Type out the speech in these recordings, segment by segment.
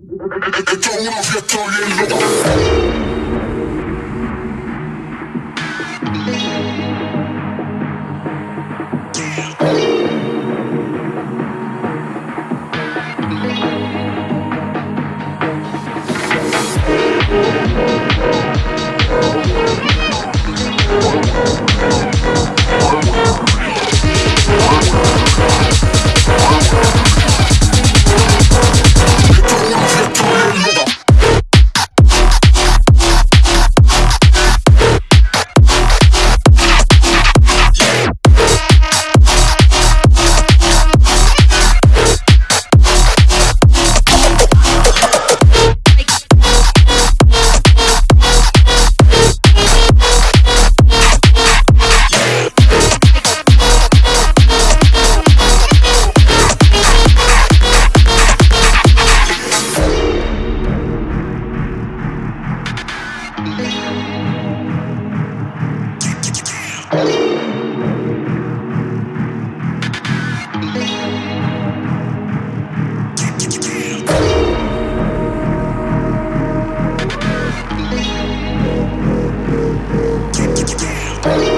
Esto es una fiesta Esto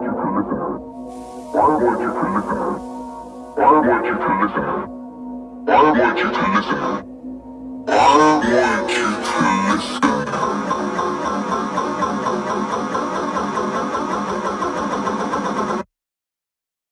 Won't you to listen? Why won't you to listen? Why won't you to listen? Why won't you to listen? Why won't you to listen?